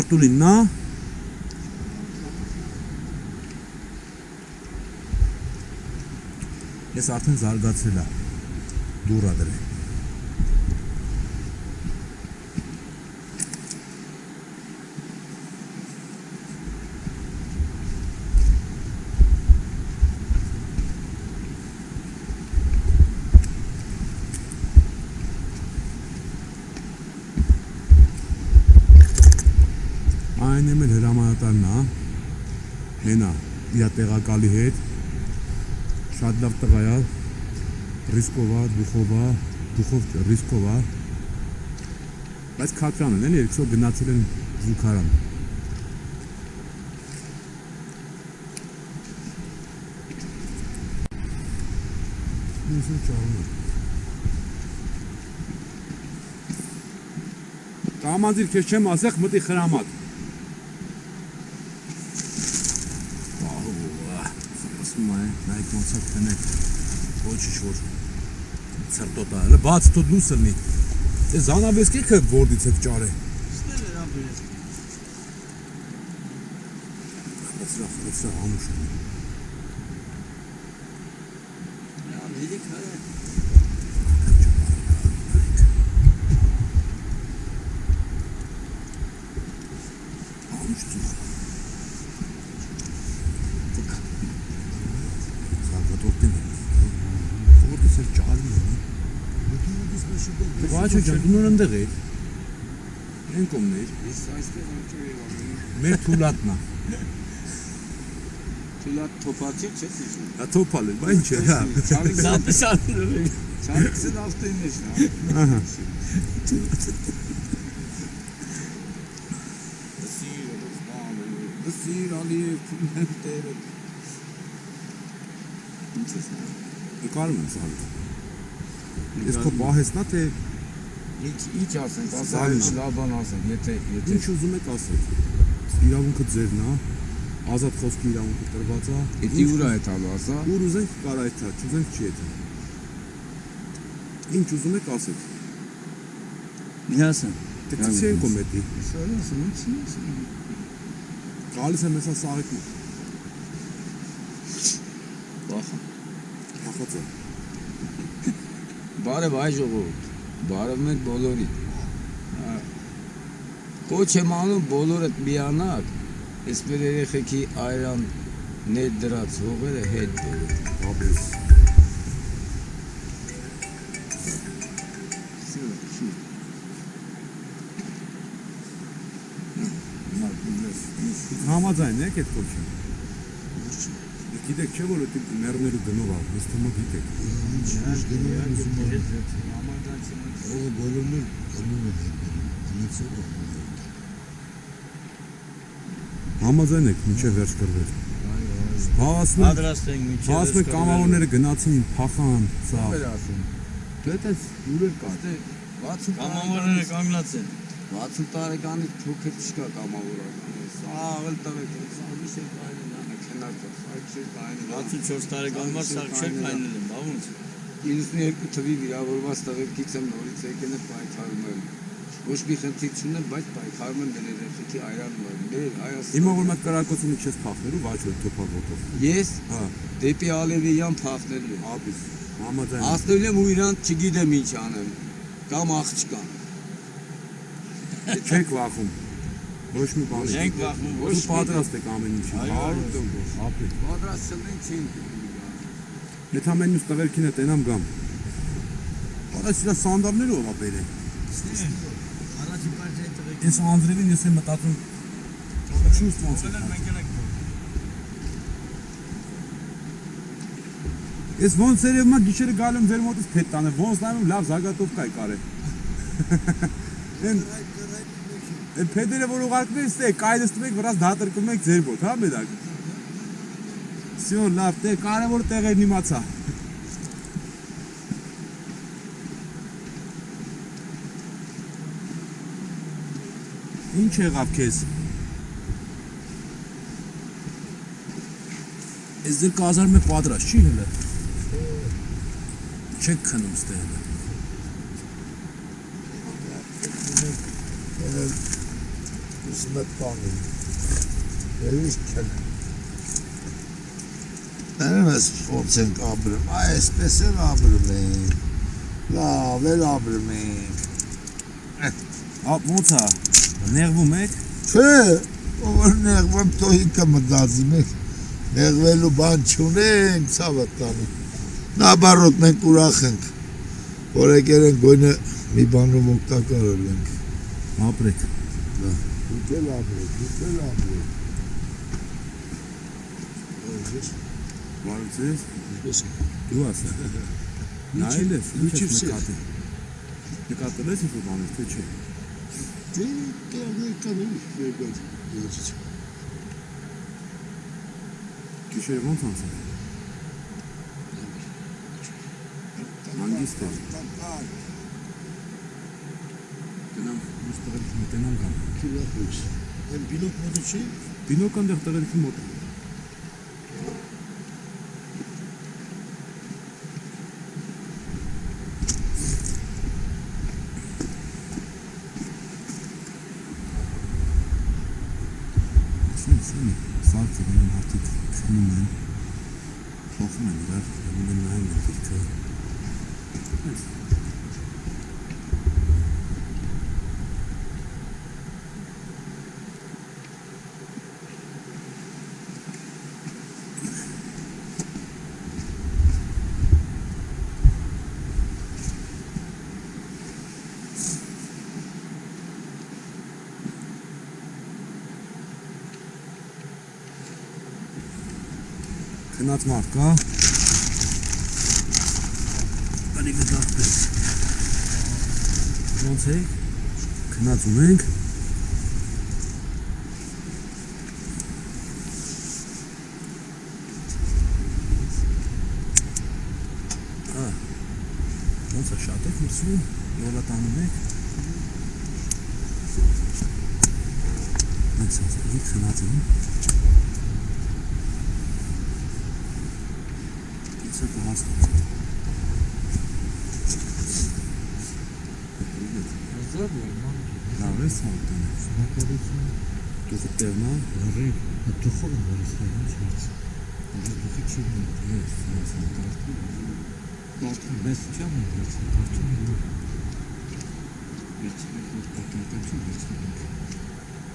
Արտուլին նա Ես արդեն զարգացրել է։ Դուրա դրե։ Այն եմ էլ հրամանատարն է, հենա, իր տեղակալի հետ, շատ լավ տղա է, ռիսկովա, դուխովա, դուխով ռիսկովա, բայց քատրան են, երկսով գնացել են զուգարան։ Ինձ ու ճարում է։ Կամազիր քեզ չեմ ասեղ մտի խրամատ։ Ասում է, նայք ոնց է քնել։ Ոչինչ որ ցրտոտա, հələ բաց թո դուս լնի։ Դե զանավեսկի քը որդից եք ճարե։ Ստել էր ամբերես։ Խծրա, խծրա ամուշ։ Ամուշ ծուխ։ Զարգատորդին։ Որդից էլ ճարի։ Քիմուդիս մշուկը Վաչո ջան, դու նոր ընդեղ ես։ Են կողմներ։ Ես այստեղ անջը եղավ։ Մեր թուլատնա։ Թուլա թոփացիք չէ՞ սիշու։ Հա թոփալ է, բա ինչ է, հա։ Ցանքսը ցանքսը ավտոյն է շնա։ Ահա։ Դսիր Ալիև տերը։ Ինչ ասենք, ասենք լավ բան ասենք, եթե եթե ինչ ուզում եք ասեք։ Իրավունքը ձերն է, ազատ խոսքի իրավունքը տրված է։ Էդի ուրա է տալու, ասա։ Ուր ուզենք կարա այդ թա, չուզենք չի այդ։ Ինչ ուզում եք ասեք։ Միասն։ Դե քցի են կոմետի։ Սարս, ինչ ինչ։ Գալիս եմ հեսա սաղիկը։ Բախա։ Հախոցը։ Բարև այ ժողովուրդ։ Բարև մեկ բոլորի։ Կոչ եմ անում բոլորդ միանալ։ Այսպես երեխեքի այրան ներ դրած հողերը հետ Աբես։ Համաձայն եք այդ կոչը։ Գիտեք չէ որ այդ մերները գնով ա, ես թվում գիտեք։ Ողը բոլորներ գնում են դիմիցը Համաձայն եք մինչև վերջ կրվել։ Հավասնում Պատրաստ ենք Հասնում եք կամավորները գնացին, փախան, սա։ Ո՞ր ասում։ Դետես ուրեր կա։ 60 Կամավորները կանգնած են։ 60 տարեկանի թոքեր չկա կամավորական։ Սա աղել տղեկ, սա մի շե կայնն անը քնած, սա չէ կայնն։ 64 տարեկան մար սա չէ կայնել բա ոնց։ 92 թվի վիրավորված տղեկից եմ նորից եկել եմ պայքարում եմ։ Ոչ մի խնդիր չունեմ, բայց պայքարում եմ դեր երեխեքի այրանում եմ։ Մեր Հայաստան։ Հիմա որ մատ կրակոցինը չես փախնելու, վաճ որ թոփալ ոտով։ Ես Հա, դեպի Ալևիյան փախնելու եմ։ աբիս։ Համաձայն։ Ասնելու եմ ու իրան չգիտեմ ինչ անեմ։ Կամ աղջկան։ Չեք վախում։ Ոչ մի բան։ Չենք վախում, ոչ պատրաստ եք ամեն ինչի։ Այո, 100%։ Ապի։ Պատրաստ չլին չին։ Եթե ամեն ինչ տղերքին է տենամ գամ։ Արա սրա սանդալները ով է բերել։ Առաջին պարտիայի տղեկ Ես Անդրևին ես եմ մտածում Չուս ոնց է։ Ես ոնց երևում է գիշերը գալու եմ ձեր մոտից փետ տանը, ոնց նայում լավ զագատով կայ կարե։ Են Են փեդերը որ ուղարկվել ստե կայդստում եք վրաս դատրկում եք ձեր մոտ, հա մեդակ։ Всё, լավ, դե կարևոր տեղերն իմացա։ Ինչ եղավ քեզ։ Ես դեռ կազարում է պատրաստ, չի հələ։ Չեք քնում ստե հələ։ Կսմետ բանի։ Երիշ չեն։ Ներեմ ես ոնց ենք ապրում, այսպես էլ ապրում ենք։ Լավ էլ ապրում ենք։ ոնց է։ Նեղվում եք։ Չէ, ով նեղվում թո ինքը մտածի մենք։ Նեղվելու բան չունենք, ցավը տանի։ Նաբարոտ մենք ուրախ ենք, որ եկել ենք գույնը մի բանում օգտակար ենք։ Ապրեք։ Դուք էլ ապրեք, դուք էլ ապրեք։ Բարոցես։ Ինչպես Դու ասա։ Նայել ես, ինչ Ինչի՞ ես վսեր։ նկատել։ Նկատել ես ինչ բաներ, թե չէ։ Դե կերնի կանեմ եկած։ Ես Գիշերը ոնց անցավ։ Հանգիստ է։ Գնամ, ես տղերքի մոտ ենամ գամ։ քիլոս։ Այն բինոկ մոդը չի։ Բինոկան դեղ տղերքի մոտ է։ Սին, սին, սարքը գնում հարտիկ քնում են, փոխում են իրար, գնում են նայում են դիրքը։ Այս, Գնաց մարդ կա։ Ալի գտախտես։ Ոնց է։ Գնաց ունենք։ Ոնց է շատ է մրցում, յոլա տանում եք։ Այս ասի, քնած եմ։ It's Լավ է սանտան։ Դուք տերնա, լավի, դու խոր ես ինչ հարց։ Դու քիչ ես, ես սանտան։ Կարդում ես չեմ ես կարդում եմ։ Ես չեմ պատկերացնում ես։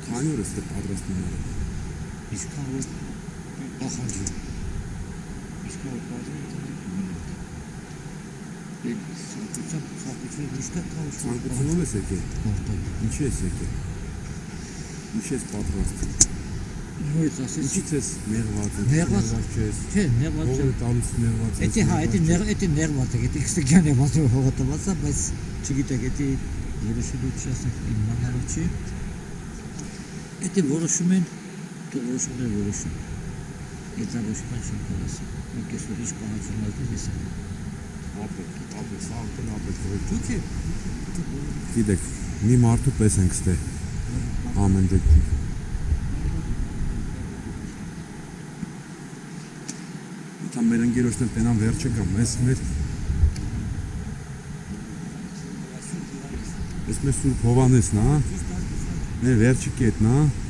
Քանի օր է պատրաստում եղել։ Իսկ որ ախանջի։ Իսկ որ պատրաստում Ցանկություն, ցանկություն իսկ կարող Ցանկությունով ես եկել։ Ինչի ես եկել։ Ինչի ես պատրաստ։ Նույնիսկ ասես Ինչից ես մեղված։ Մեղված չես։ Չէ, նեղված Ո՞վ չէ։ է տալիս մեղված։ Էդի հա, էդի նեղ, էդի նեղված է, էդի քստիկյան է մասը հողոտված է, բայց չգիտեք, էդի որոշելու չասենք իմ մանարով չի։ Էդի որոշում են, դու որոշումներ որոշում։ որոշման չեմ կարասի։ Մենք որ ինչ պահանջում ալտի ես եմ։ ապրեք, ապրեք, սաղ ապրեք։ Դուք է Գիտեք, մի մարդու պես ենք ստե։ Ամեն դեպքում։ Դա մեր ընկերոջն էլ տենան վերջը կամ ես մեր Ես մեր Սուրբ Հովանեսն, հա։ Մեր վերջի կետն, հա։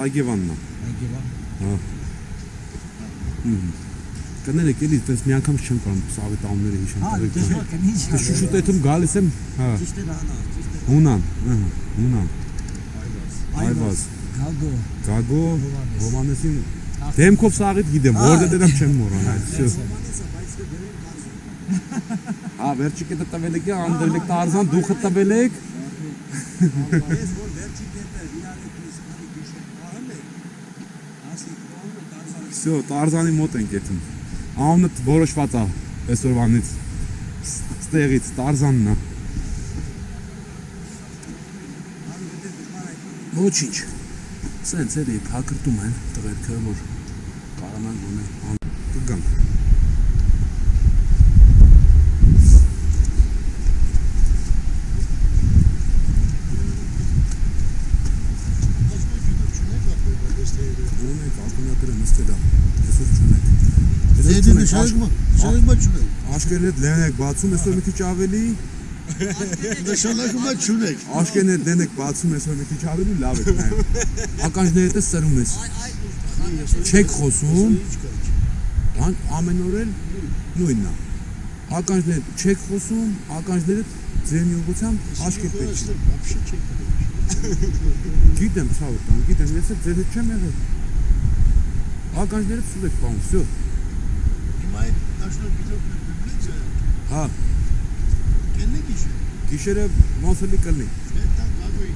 Այգևանն է։ Այգևան։ Հա։ Հմ։ Կներեք, էլի դες մի անգամ չեմ կարող սավետանները հիշեմ։ Հա, դες ոչ, ինչ։ Շուշուտ եթում գալիս եմ, հա։ Ճիշտ է հանա, ճիշտ է։ Հունան, հա, հունան։ Այվազ։ Գագո։ Գագո Հովանեսին հա։ դեմքով սաղիդ գիտեմ, հա, որտե դեմ դե- չեմ մոռանա, այդպես։ Հա, դե հա վերջիկը տվել եք, անդրել եք Տարզան, դու խտվել եք։ Ես Всё, Տարզանի մոտ ենք եթում։ Անունը որոշված է այսօրվանից։ Ստեղից Տարզանն է։ Ոչինչ։ Սենց էլի փակրտում են տղերքը, որ կարանան գոնե կգան։ Նշանակումը չունեք։ Աշկերն հետ լեն եք բացում, այսօր մի քիչ ավելի։ Նշանակումը չունեք։ Աշկերն հետ լեն եք բացում, այսօր մի քիչ ավելի լավ եք նայում։ Ականջներդ է սրում ես։ Չեք խոսում։ Բան ամեն օր էլ նույնն է։ Ականջներդ չեք խոսում, ականջներդ ձերնի ուղությամբ աշկեր պետք է։ Բաբշի չեք դրել։ Գիտեմ, ցավը տան, գիտեմ, ես էլ ձեր հետ չեմ եղել։ Ականջներդ սուտ եք բան, վсё։ Հիմա այդ նշանակությունը բիբլիա Հա, կեննի գիշեր։ գիշերը ոնց էլի կլինի։ Դա գագոյի։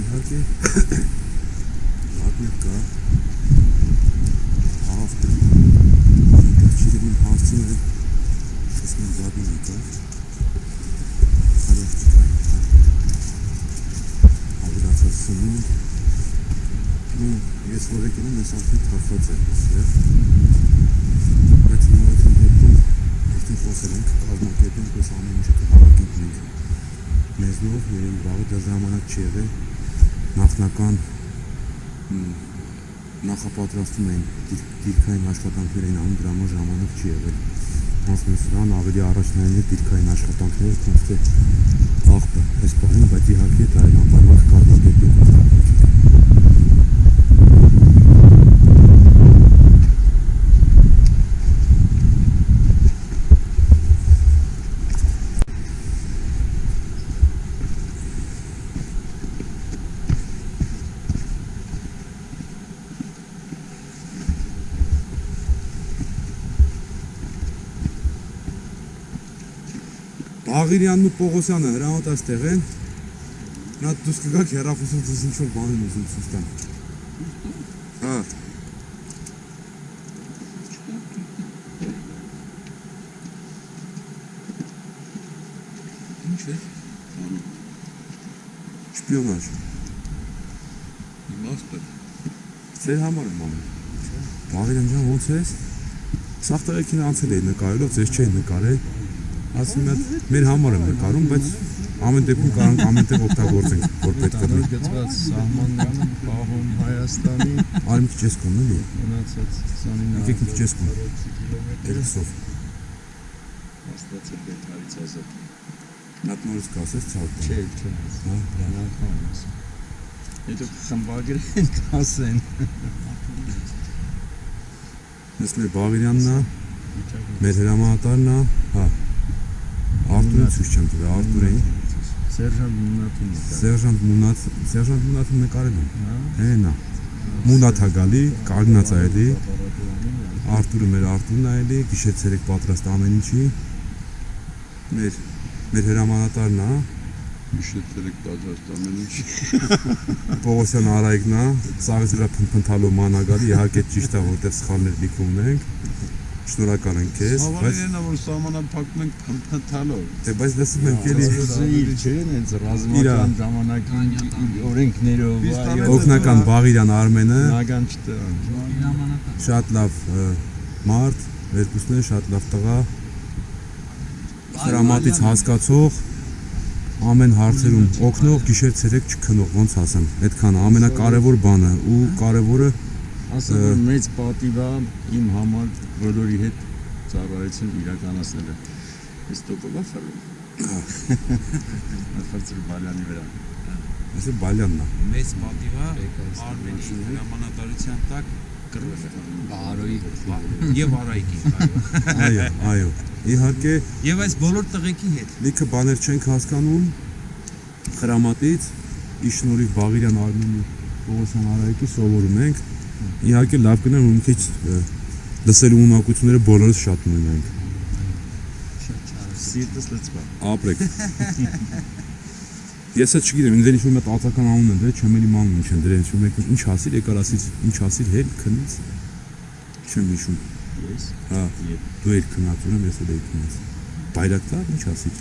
Իհարկե լատներ կա ավտո դեռ չի հարցին է ես մեն լատներ եկա հարյակ չկա ավրացած սնունդ ու ես որ եկել եմ ես արդեն թափված եմ սեր բայց նորություն դեպքում արդեն խոսել ենք կազմակերպենք պես ամեն ինչը կհավաքենք մենք մեզնով երեն վաղը դա ժամանակ չի եղել նախնական մ, նախապատրաստում էին դիր- դիրքային աշխատանքներ էին անում դրա համար ժամանակ չի եղել ասում սրան ավելի առաջնային է դիրքային աշխատանքները ոնց թե աղբը այս բանը բայց իհարկե դա այլ անպայման Աղիրյանն ու Պողոսյանը հրամատած տեղ են։ Նա դուս կգաք հերախոսով դուս ինչ որ բան են ուզում ցույց տան։ Հա։ Ինչ է։ Շպիոնաժ։ Իմաստը։ Ձեր համար եմ անում։ Բաղիրյան ջան, ո՞նց ես։ Սաղ տղեկին անցել էի նկարելով, ձեզ չէի նկարել։ Ասում եմ, մեր համար եմ նկարում, բայց ամեն դեպքում կարանք ամեն տեղ օգտագործենք, որ պետք է գծված սահմաններում պահում Հայաստանի Արի մի քիչ ես կոն, էլի։ մնացած 29 Եկեք քիչ ես կոն։ Երկուսով։ Աստված է բետարից ազատ։ Նատ նորից կասես ցավ։ Չէ, չէ։ Հա, լավ։ Հետո խմբագրեն կասեն։ Ես մեր Բաղիրյանն է, մեր հրամանատարն է, հա։ Ցույց չեմ տվել, Արտուրին։ Սերժանտ Մունատին։ Սերժանտ Մունատ, Սերժանտ Մունատը նկարել եմ։ Հա։ Հենա։ Մունատ ա գալի, կանգնած ա էլի։ Արտուրը մեր Արտուրն ա էլի, գիշեր-ցերեկ պատրաստ ամեն ինչի։ Մեր մեր հրամանատարն է, պատրաստ ամեն ինչ։ Պողոսյան Արայիկն է, սաղից վրա փնփնթալու ման ա գալի, իհարկե ճիշտ է, որտեղ սխալներ լիքում ենք։ Շնորհակալ ենք քեզ, բայց է որ սահմանափակում ենք փնփնթալով։ դե բայց լսում եմ էլի Իր չեն հենց ռազմական ժամանակի օրենքներով այո օգնական Բաղիրյան Արմենը նական չտան։ շատ լավ մարդ, երկուսն են շատ լավ տղա։ Հրամատից հասկացող, ամեն հարցերում օգնող, գիշեր-ցերեկ չքնող, ոնց ասեմ, այդքանը ամենակարևոր բանը ու կարևորը Ասա որ մեծ պատիվ է իմ համար բոլորի հետ ծառայություն իրականացնելը։ Ես տոկոլա ֆերում։ Նախարար Բալյանի վրա։ այսը Բալյանն է։ Մեծ պատիվա Արմենի հրամանատարության տակ կռվել է։ Բարոյի Եվ Արայիկի, այո։ Այո, Իհարկե Եվ այս բոլոր տղեկի հետ։ լիքը բաներ չենք հասկանում խրամատից ի շնորհիվ Բաղիրյան Արմենի Պողոսյան Արայիկի սովորում ենք իհարկե լավ կներ որ մի քիչ լսելու ունակությունները բոլորս շատ ունենանք Սիրտս լծվա։ ապրեք ես էլ չգիտեմ ինձ ինչ-որ մեծ ածական անուն են դրել չեմ էլի մանուն ինչ են դրել ինչ-որ մեկ ինչ ասիր եկար ասից ինչ ասիր հել քնից չեմ հիշում Ես հա դու էլ քնած ուրեմ ես էլ էի քնած բայրակտար ինչ ասիր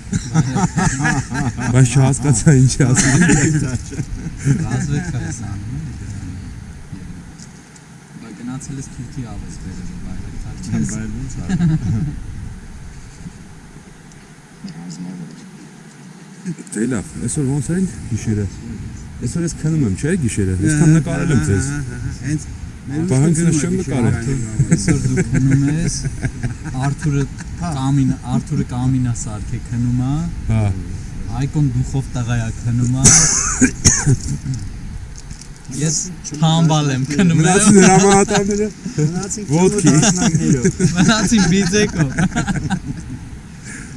բայց չհասկացա ինչ ասիր ռազմեքա էս անում Բա գնացել ես Թուրքի ավես բերել բայրակտար չես բայց ոնց է։ Դե լավ, այսօր ոնց են գիշերը։ Այսօր ես քնում եմ, չէ՞ գիշերը։ Այսքան նկարել եմ ձեզ։ Հենց Բա հենց ես չեմ նկարել։ Այսօր դու քնում ես Արթուրը կամին Արթուրը կամինա սարքե քնում է Հա։ Այկոն դուխով տղայա քնում է Ես համբալ եմ քնում Մնացին հրամանատարները մնացին Ոտքի։ Մնացին բիձեկով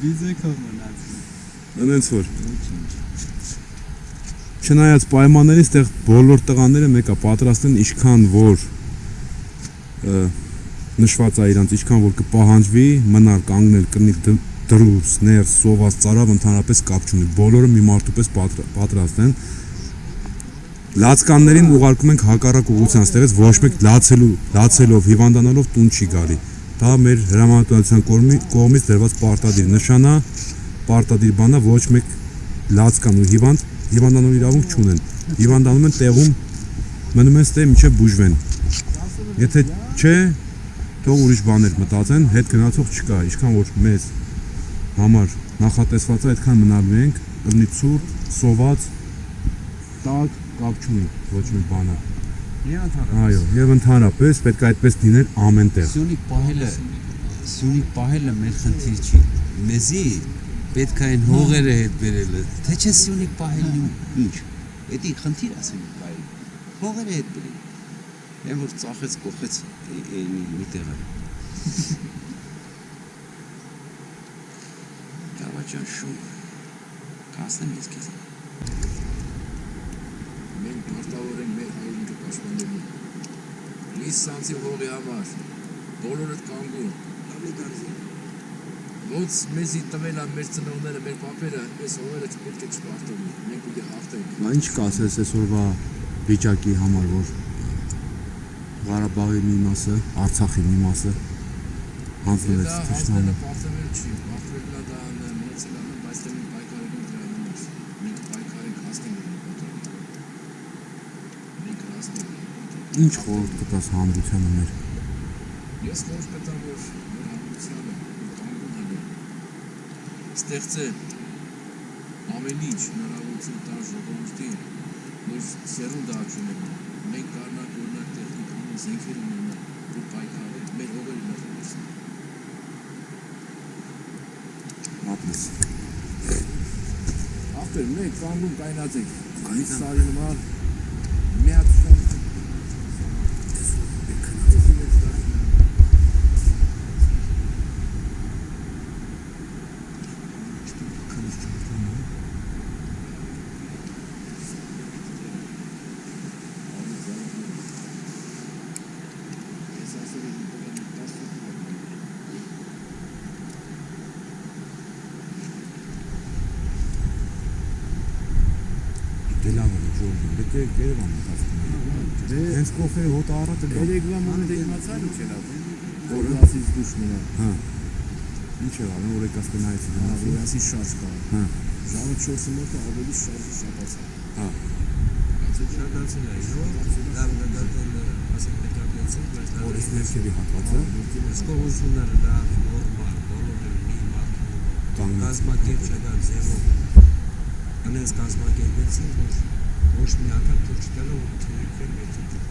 Բիձեկով մնացին Այնց որ Չնայած պայմաններին ստեղ բոլոր տղաները մեկա պատրաստ են ինչքան որ նշված է իրանց ինչքան որ կպահանջվի մնալ կանգնել կնիկ դ- դրուս ներս սոված ծարավ ընդհանրապես կապ չունի բոլորը մի մարդու պես պատր- պատրաստ են լացկաններին ուղարկում ենք հակառակ ուղղության ստեղից ոչ մեկ լացելու լացելով հիվանդանալով տուն չի գալի դա մեր հրամանատարության կողմի- կողմից դրված պարտադիր նշան է պարտադիր բանա ոչ մեկ լացկան ու հիվանդ հիվանդանալու իրավունք չունեն հիվանդանում են տեղում մնում են ստե միջև բուժվեն եթե չէ թող ուրիշ բաներ մտածեն հետ գնացող չկա ինչքան որ մեզ համար նախատեսված է այդքան մնալու ենք ըրնի ցուրտ սոված տակ կապ չունի ոչ մի բանը այո եւ ընդհանրապես պետք է այդպես լինել ամեն տեղ Սյունիք պահելը Սյունիք պահելը մեր խնդիր չի։ Մեզի պետք է այն հողերը հետ բերելը։ Թե չէ Սյունիք պահելն ինչ։ Էդի խնդիր Սյունիք պահելը։ Հողերը հետ բերել։ Այն որ ծախեց կողեց էնի մի տեղը։ Գավաճան շուն։ Կասեմ ես քեզ։ Մենք պարտավոր ենք մեր հայրենիքը պաշտպանելու։ Լիս սանցի հողի համար բոլորդ կանգուն։ ոնց մեզի տվել են մեր ծնողները, մեր պապերը, այս հողերը չպետք է չպարտվի։ Մենք պիտի հաղթենք։ Բա ինչ կասես այսօրվա վիճակի համար, որ Ղարաբաղի մի մասը, Արցախի մի մասը հանձնվեց Դա ճշտամի։ հանձնելը պարտվել չի, պարտվել է դա մնացել է, բայց դե մենք պայքարենք դրա համար։ Մենք պայքարենք հասնենք դրա պատրաստի։ Մենք հասնենք։ Ինչ խորհուրդ կտաս հանրությանը մեր։ Ես խորհուրդ կտամ, որ կանգուն լինի։ Ստեղծել ամեն ինչ հնարավորություն տալ ժողովրդին, որ սերունդը աճունեն։ Մենք կարնանք օրինակ տեխնիկան, զենքեր ունենալ, որ պայքարենք, մեր հողերը մերժեն։ Ապրես։ Ապեր մենք կանգուն կայնած ենք։ Մի սարի նման մի հատ շան Դելավը ժողովուրդ, դե Երևան մտածում։ Հենց կողքերի հոտ առատը գա։ Երեգվա մանդ իմացար ու չելա։ Որ ասից դուշ նրա։ Հա։ Ինչ է անում, որ եկած կնայեցի Հա, դրանց։ որ ասի շարժ կա։ Հա։ Ժամը 4-ը մոտը ավելի շարժը շատացա։ Հա։ Շատացել է, լավ նկատել ասենք պետրապետցին, բայց դա Որից ներքևի հատվածը Սկողությունները դա նորմալ, բոլորը մի մարդ կանգնած կազմակերպչական ձևով անես կազմակերպեցին, որ ոչ մի անգամ թող չտալը ու թերքվել մեր դեպքում։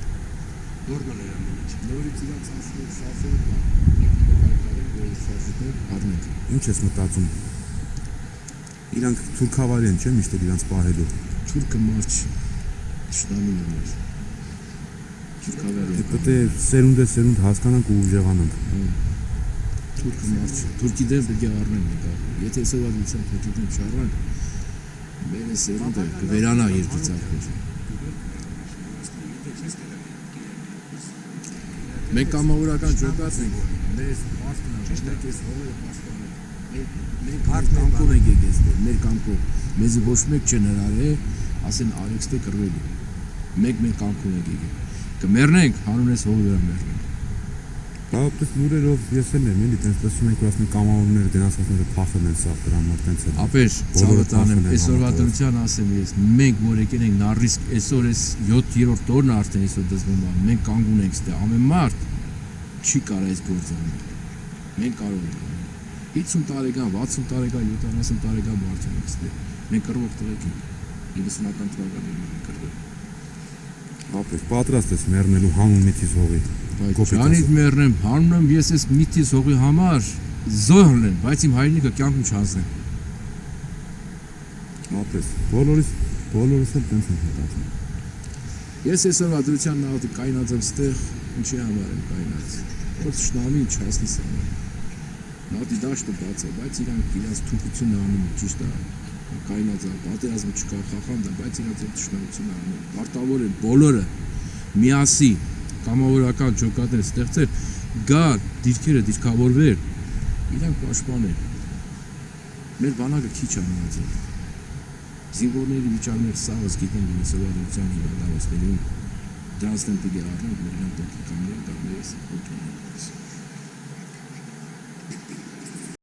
Նորմալ էր ամեն ինչ։ Նորից իրանց ասում առնենք։ Ինչ ես մտածում։ Իրանք թուրքավարի են, չէ՞, միշտ էլ իրանք պահելու։ Թուրքը մարդ շնամին է մեր։ Թուրքավարի։ Դե պետք է սերունդ է սերունդ հասկանանք ու ուժեղանանք։ Թուրքը մարդ։ Թուրքի դեմ պետք է առնենք նկար։ Եթե սովետության թուրքի դեմ չառնանք, մեր սերունդը կվերանա երկու ցարկեր։ Մենք կամավորական ջոկած ենք։ Մեր մարդն է, մենք էս հողերը պաշտպանել։ Մենք հարթ կամքով ենք եկել, մեր կամքով։ Մեզ ոչ մեկ չեն հրարել, ասեն արեքստե կռվելու։ Մենք մեր կամքով ենք եկել։ Կմեռնենք, հանուն էս հողը վրա մեռնենք։ Դա պես լուրերով ես էլ եմ, էլի տենց տեսնում որ ասում կամավորները գնաց ասում են փախել են սա դրա համար տենց է։ Ապեր ցավը տանեմ, այսօրվա դրության ասեմ ես, մենք որ եկել ենք նարիսկ, այսօր էս 7-րդ օրն է արդեն այսօր դզվում է, մենք կանգուն ենք ստե, ամեն մարդ չի կարող այս գործը անել։ Մենք կարող ենք անել։ 50 տարեկան, 60 տարեկան, 70 տարեկան մարդ ենք ստե։ Մենք կռվող տղեկ ենք։ 90-ական թվականներին կռվել։ Ապեր պատրաստ ես մեռնելու հանուն միտից հողի։ Ասած։ մեռնեմ, հանում եմ ես այս միտից հողի համար զոհ լինեմ, բայց իմ հայրենիքը կյանքում չանցնեմ։ Ապրես։ Բոլորիս բոլորս էլ տենց ենք մտածում։ Ես այսօրվա դրության նավը կայնած եմ ստեղ, ինչի համար եմ կայնած։ Որ շնամին չհասնի սա։ Նավի դաշտը բաց է, բայց իրանք իրանց թուկությունը անում ճիշտ է։ Կայնած է, պատերազմը չկա, խախանդ է, բայց իրանք այդ ճշտությունն անում։ Պարտավոր են բոլորը միասի կամավորական ջոկատներ ստեղծել, գալ դիրքերը դիրքավորվեր, իրանք պաշտպանել։ Մեր բանակը քիչ է մնացել զինվորների վիճակներ սաղս գիտեն մինիսովադության հիվանդանոցներին դրանց դեմ պիտի առնենք մեր դեմ պետք է կանգնենք դա մեզ օգնի